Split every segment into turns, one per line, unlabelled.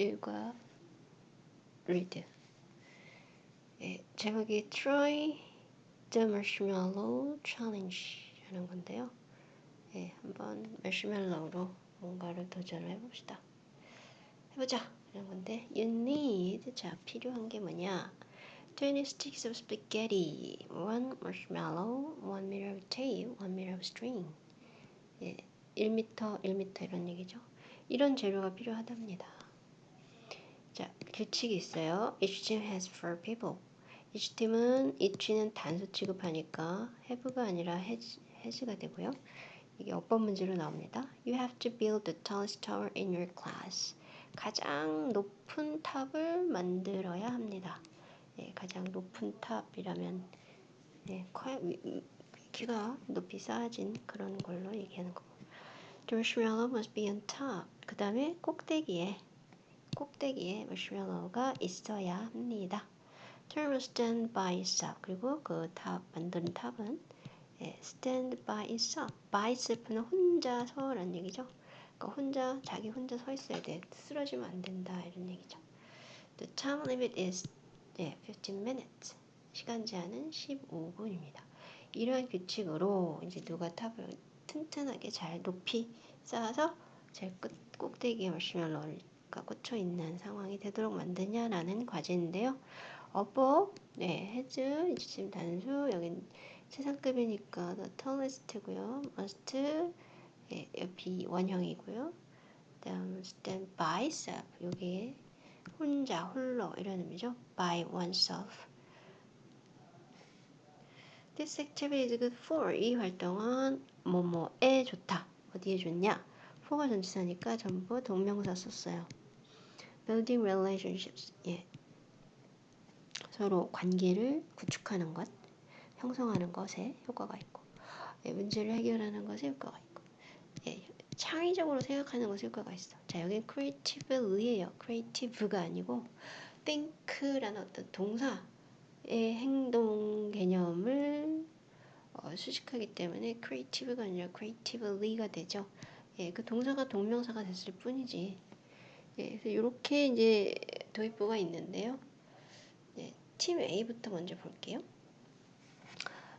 읽어 read. 예, 제목이 Try the Marshmallow Challenge라는 건데요. 예, 한번 마시멜로우로 뭔가를 도전을 해봅시다. 해보자. 이런 건데 you need 자 필요한 게 뭐냐? 20 sticks of spaghetti, one marshmallow, one meter of tape, one meter of string. 예, 1m, 1m 이런 얘기죠. 이런 재료가 필요하답니다. 자, 규칙이 있어요. Each team has four people. each 팀은 each는 단수 취급하니까 have가 아니라 has, has가 되고요. 이게 어법 문제로 나옵니다. You have to build the tallest tower in your class. 가장 높은 탑을 만들어야 합니다. 예, 가장 높은 탑이라면 예, 키가 높이 쌓아진 그런 걸로 얘기하는 거고. The marshmallow must be on top. 그 다음에 꼭대기에 꼭대기에 마시멜로우가 있어야 합니다. Tower will stand by itself. 그리고 그 탑 만든 탑은 예, stand by itself. by itself는 혼자서라는 얘기죠. 그러니까 혼자 자기 혼자 서 있어야 돼. 쓰러지면 안 된다 이런 얘기죠. The time limit is 예, 15 minutes. 시간 제한은 15분입니다. 이러한 규칙으로 이제 누가 탑을 튼튼하게 잘 높이 쌓아서 제일 끝 꼭대기에 마시멜로 가 꽂혀 있는 상황이 되도록 만드냐라는 과제인데요. 어법, 네, 해즈, 지금 단수, 여긴 최상급이니까 the tallest고요. must, 예, 비 원형이고요. 다음 stand by self, 여기에 혼자, 홀로 이런 의미죠. by oneself. This activity is good for 이 활동은 뭐뭐에 좋다. 어디에 좋냐? For가 전치사니까 전부 동명사 썼어요. building relationships. 예. 서로 관계를 구축하는 것, 형성하는 것에 효과가 있고, 예, 문제를 해결하는 것에 효과가 있고, 예, 창의적으로 생각하는 것에 효과가 있어. 자, 여기 creativelly예요. creative가 아니고 think라는 어떤 동사의 행동 개념을 어, 수식하기 때문에 creative가 아니라 creatively가 되죠. 예, 그 동사가 동명사가 됐을 뿐이지. 예, 그래서 이렇게 이제 도입부가 있는데요. 예, 팀 A부터 먼저 볼게요.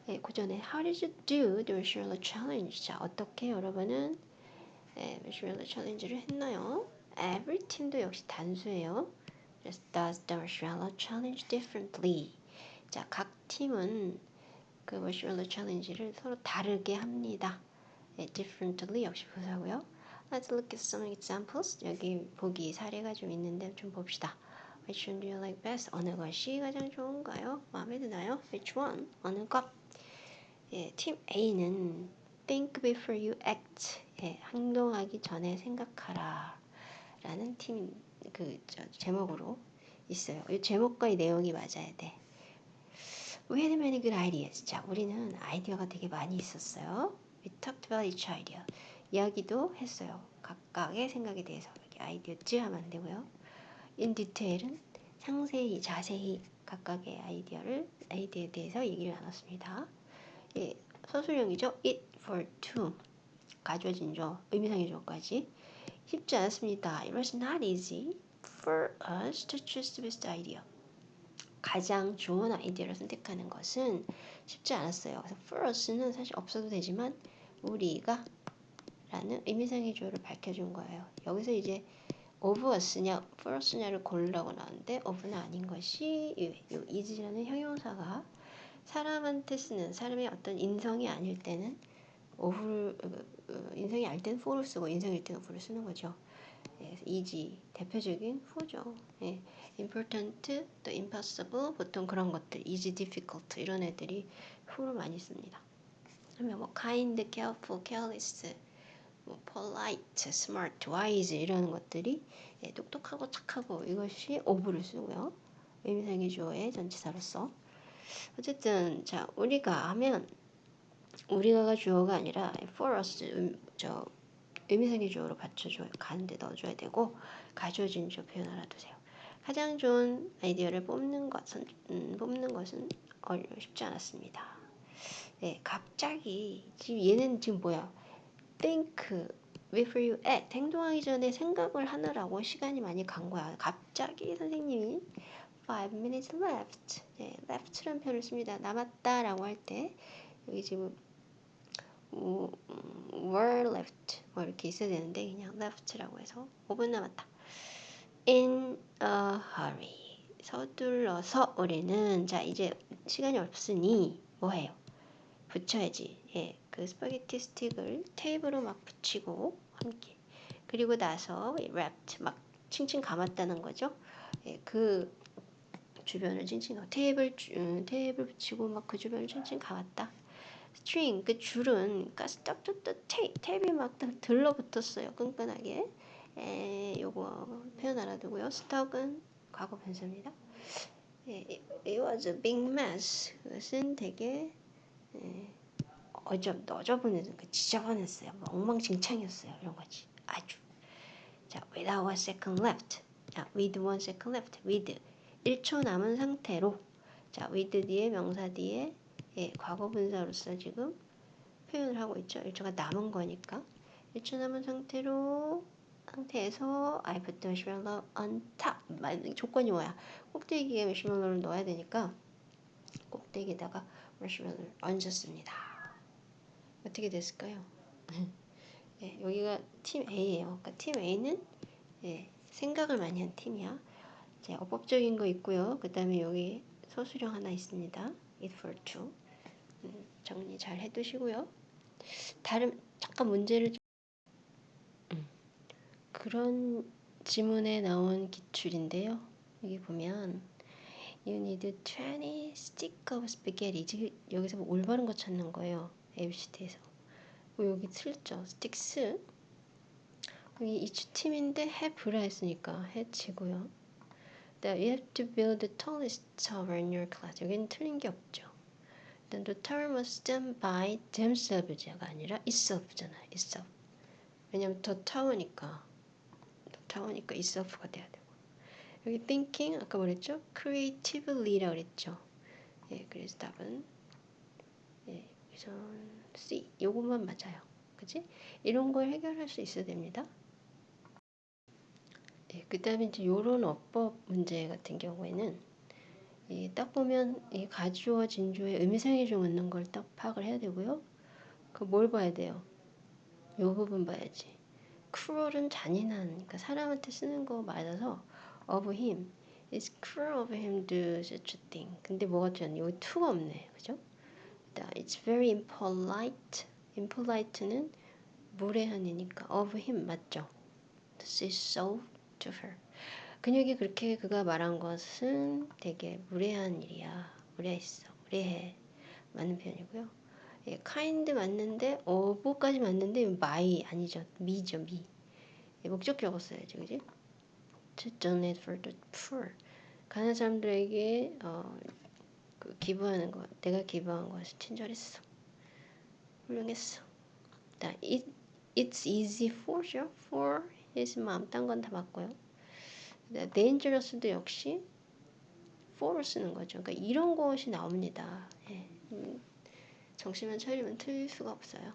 예, 그 전에 How did you do the Marshmallow Challenge? 자, 어떻게 여러분은 예, Marshmallow Challenge를 했나요? Every 팀도 역시 단수예요. 그래서 does the Marshmallow Challenge differently? 자, 각 팀은 그 Marshmallow Challenge를 서로 다르게 합니다. 예, differently 역시 부사고요. Let's look at some examples. 여기 보기 사례가 좀 있는데 좀 봅시다. Which one do you like best? 어느 것이 가장 좋은가요? 마음에 드나요? Which one? 어느 것? 예, 팀 A는 Think before you act. 예, 행동하기 전에 생각하라. 라는 팀, 그, 저, 제목으로 있어요. 이 제목과 이 내용이 맞아야 돼. We had many good ideas. 자, 우리는 아이디어가 되게 많이 있었어요. We talked about each idea. 이야기도 했어요. 각각의 생각에 대해서. 아이디어즈 하면 안 되고요. in detail은 상세히, 자세히 각각의 아이디어를, 아이디어에 대해서 얘기를 나눴습니다. 예, 서술형이죠. it for two. 가져진죠. 의미상의 조까지 쉽지 않았습니다. It was not easy for us to choose the best idea. 가장 좋은 아이디어를 선택하는 것은 쉽지 않았어요. 그래서 for us는 사실 없어도 되지만 우리가 라는 의미상의 조를 밝혀준 거예요. 여기서 이제 of us냐 for us냐를 고르라고 나왔는데 of는 아닌 것이 이 is라는 형용사가 사람한테 쓰는 사람의 어떤 인성이 아닐 때는 of를 어, 인성이 알 때는 for를 쓰고 인성일 때는 of를 쓰는 거죠. 예, easy 대표적인 후죠. 예, important, 또 impossible 보통 그런 것들 easy, difficult 이런 애들이 후를 많이 씁니다. 그러면 뭐 kind, careful, careless, 뭐 polite, smart, wise 이런 것들이 예, 똑똑하고 착하고 이것이 of를 쓰고요. 의미상의 주어의 전치사로서 어쨌든 자 우리가 하면 우리가가 주어가 아니라 for us 음, 저 의미상의 주어로 받쳐줘요. 가는데 넣어줘야 되고 가져진 주 표현 알아두세요. 가장 좋은 아이디어를 뽑는 것은 음, 뽑는 것은 어려 쉽지 않았습니다. 네, 갑자기 지금 얘는 지금 뭐야? think before you act 행동하기 전에 생각을 하느라고 시간이 많이 간 거야. 갑자기 선생님이 five minutes left 네, left라는 표현을 씁니다. 남았다라고 할 때 여기 지금 음, were left 뭐 이렇게 있어야 되는데 그냥 left라고 해서 5분 남았다. In a hurry 서둘러서 우리는 자 이제 시간이 없으니 뭐해요? 붙여야지. 예, 그 스파게티 스틱을 테이프로 막 붙이고 함께 그리고 나서 wrapped 막 칭칭 감았다는 거죠. 예, 그 주변을 칭칭 감 테이블 음, 테이블 붙이고 막 그 주변을 칭칭 감았다. string 그 줄은 가스 딱딱딱 테이 테이프에 막 들러붙었어요 끈끈하게. 에, 요거 표현 알아두고요. stuck은 과거 분사입니다. 예, it was a big mess. 그것은 되게 예, 어저 너저분해서 그 지저분했어요. 뭐 엉망진창이었어요. 이런 거지. 아주. 자, without a second left. 자, with one second left. with 1초 남은 상태로. 자, with 뒤에 명사 뒤에 예, 과거 분사로서 지금 표현을 하고 있죠. 1초가 남은 거니까. 1초 남은 상태로 상태에서 I put the marshmallow on top. 조건이 뭐야? 꼭대기에 마시멜로를 넣어야 되니까 꼭대기에다가 마시멜로를 얹었습니다. 어떻게 됐을까요? 예, 여기가 팀 A예요. 그러니까 팀 A는 예, 생각을 많이 한 팀이야. 자, 어법적인 거 있고요. 그 다음에 여기 소수령 하나 있습니다. it for two. 음, 정리 잘 해두시고요. 다른 잠깐 문제를 음, 그런 지문에 나온 기출인데요. 여기 보면 You need 20 stick of spaghetti. 여기서 뭐 올바른 거 찾는 거예요. ABCD에서. 여기 틀렸죠. sticks. 여기 each 팀인데 have라 했으니까 해치고요. That you have to build the tallest tower in your class. 여기는 틀린 게 없죠. Then the tower must stand by themselves가 아니라 itself잖아요. itself. 왜냐면 더 타워니까 더 타워니까 itself가 돼야 되고 여기 thinking 아까 뭐랬죠? creativelly라고 그랬죠. 예, 그래서 답은 예, 여기서 C 요것만 맞아요. 그치? 이런 걸 해결할 수 있어야 됩니다. 예, 그 다음에 이제 요런 어법 문제 같은 경우에는 이딱 보면 이 가주어 진주의 의미상의 종 있는 걸 딱 파악을 해야 되고요. 그 뭘 봐야 돼요? 요 부분 봐야지. Cruel은 잔인한, 그러니까 사람한테 쓰는 거 맞아서 of him. It's cruel of him to such a thing. 근데 뭐가 좀 여기 to가 없네, 그죠? It's very impolite. impolite는 무례한이니까 of him 맞죠? To say so to her. 근육이 그렇게 그가 말한 것은 되게 무례한 일이야. 무례했어. 무례해. 맞는 표현이고요. 예, kind 맞는데 어부까지 맞는데 my 아니죠. me죠. me. 예, 목적격어 써야지. 그지? To donate for the poor. 가난한 사람들에게 어, 그 기부하는 거. 내가 기부한 것이 친절했어. 훌륭했어. 자, it, it's easy for죠. for his mom. 딴건 다 맞고요. dangerous도 역시 for를 쓰는 거죠. 그러니까 이런 것이 나옵니다. 예. 음, 정신만 차리면 틀릴 수가 없어요.